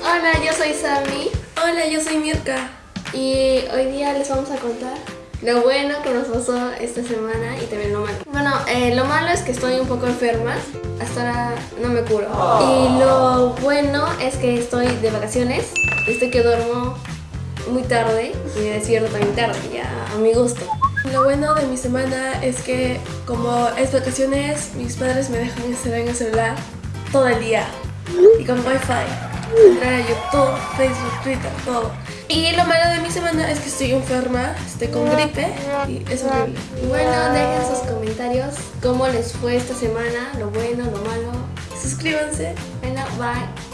Hola, yo soy Sammy Hola, yo soy Mirka. y hoy día les vamos a contar lo bueno que nos pasó esta semana y también lo malo. Bueno, eh, lo malo es que estoy un poco enferma, hasta ahora no me curo. Y lo bueno es que estoy de vacaciones, estoy que duermo muy tarde y me despierto también tarde, ya a mi gusto. Lo bueno de mi semana es que como es vacaciones, mis padres me dejan estar en el celular todo el día y con wifi. Entrar a YouTube, Facebook, Twitter, todo. Y lo malo de mi semana es que estoy enferma, estoy con gripe y es horrible. Bueno, dejen sus comentarios cómo les fue esta semana, lo bueno, lo malo. Suscríbanse. Bueno, bye.